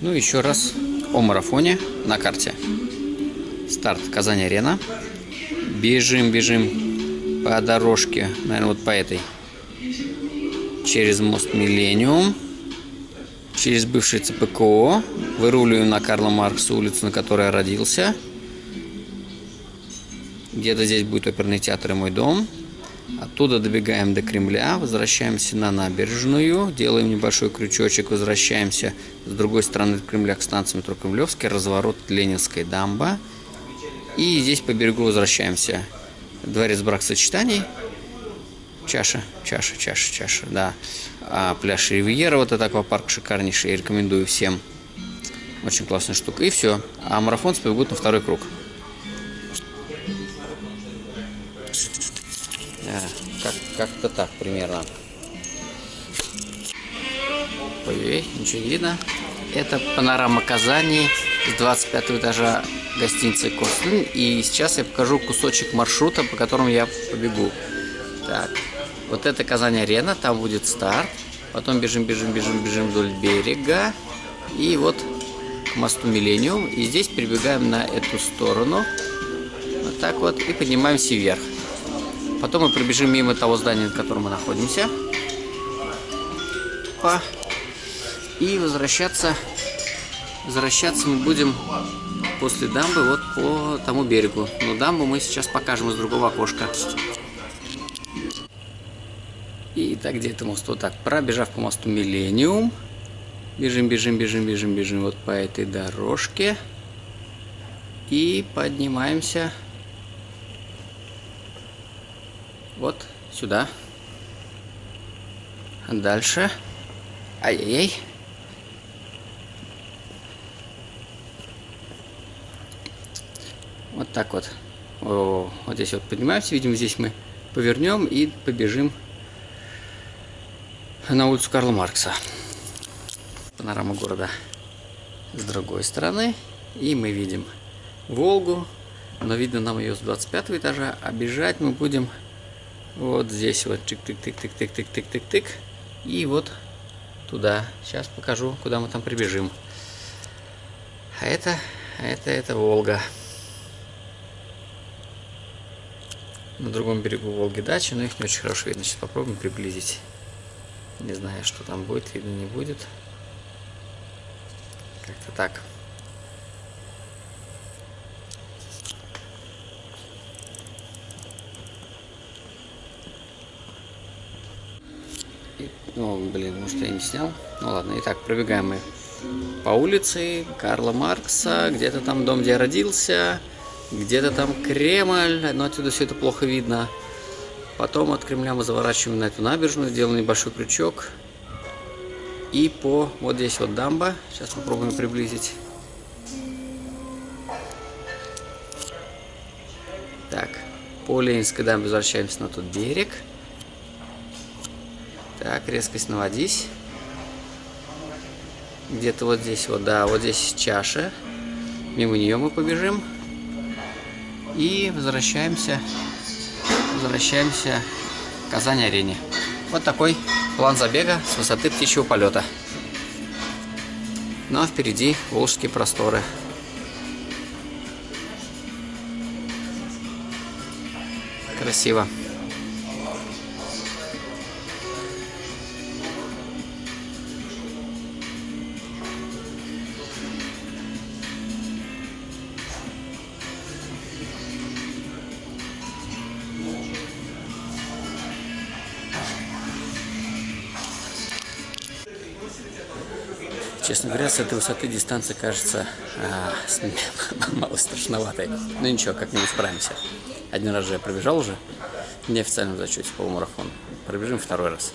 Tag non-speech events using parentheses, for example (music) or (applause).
Ну, еще раз о марафоне на карте. Старт Казань-Арена. Бежим, бежим по дорожке, наверное, вот по этой. Через мост Миллениум. Через бывший ЦПКО. Выруливаем на Карла Маркса улицу, на которой я родился. Где-то здесь будет оперный театр и мой дом. Оттуда добегаем до Кремля, возвращаемся на набережную, делаем небольшой крючочек, возвращаемся с другой стороны Кремля к станции метро Кремлевский, разворот Ленинской дамба. И здесь по берегу возвращаемся. Дворец брак-сочетаний. Чаша, чаша, чаша, чаша, да. А, пляж Ривьера, вот это аквапарк шикарнейший, рекомендую всем. Очень классная штука. И все. А марафонцы побегут на второй круг. Как, как-то так примерно. Ой, ничего не видно. Это панорама Казани с 25 этажа гостиницы Кослин. И сейчас я покажу кусочек маршрута, по которому я побегу. Так, вот это Казань-арена, там будет старт. Потом бежим, бежим, бежим, бежим вдоль берега. И вот к мосту Миллениум. И здесь прибегаем на эту сторону. Вот так вот. И поднимаемся вверх. Потом мы пробежим мимо того здания, на котором мы находимся. По... И возвращаться, возвращаться мы будем после дамбы вот по тому берегу. Но дамбу мы сейчас покажем из другого окошка. И так, где это мост? Вот так, пробежав по мосту Миллениум. Бежим, бежим, бежим, бежим, бежим вот по этой дорожке. И поднимаемся вот сюда. Дальше. Ай-яй-яй. Вот так вот. О, вот здесь вот поднимаемся. Видимо, здесь мы повернем и побежим на улицу Карла Маркса. Панорама города с другой стороны. И мы видим Волгу. Но видно нам ее с 25 этажа. А бежать мы будем вот здесь вот тык-тык-тык-тык-тык-тык-тык-тык. И вот туда. Сейчас покажу, куда мы там прибежим. А это, а это, это Волга. На другом берегу Волги дача, но их не очень хорошо видно. Сейчас попробуем приблизить. Не знаю, что там будет, видно не будет. Как-то так. Ну, блин, может я не снял? Ну ладно, итак, пробегаем мы по улице Карла Маркса, где-то там дом, где я родился, где-то там Кремль, но отсюда все это плохо видно. Потом от Кремля мы заворачиваем на эту набережную, делаем небольшой крючок. И по вот здесь вот дамба. Сейчас попробуем приблизить. Так, по Ленинской дамбе возвращаемся на тот берег. Так, резкость наводись. Где-то вот здесь вот, да, вот здесь чаша. Мимо нее мы побежим. И возвращаемся, возвращаемся к Казань-арене. Вот такой план забега с высоты птичьего полета. Ну а впереди Волжские просторы. Красиво. Честно говоря, с этой высоты дистанция кажется а, (laughs) мало страшноватой. Но ничего, как-нибудь справимся. Один раз же я пробежал уже в неофициальном зачете по марафону. Пробежим второй раз.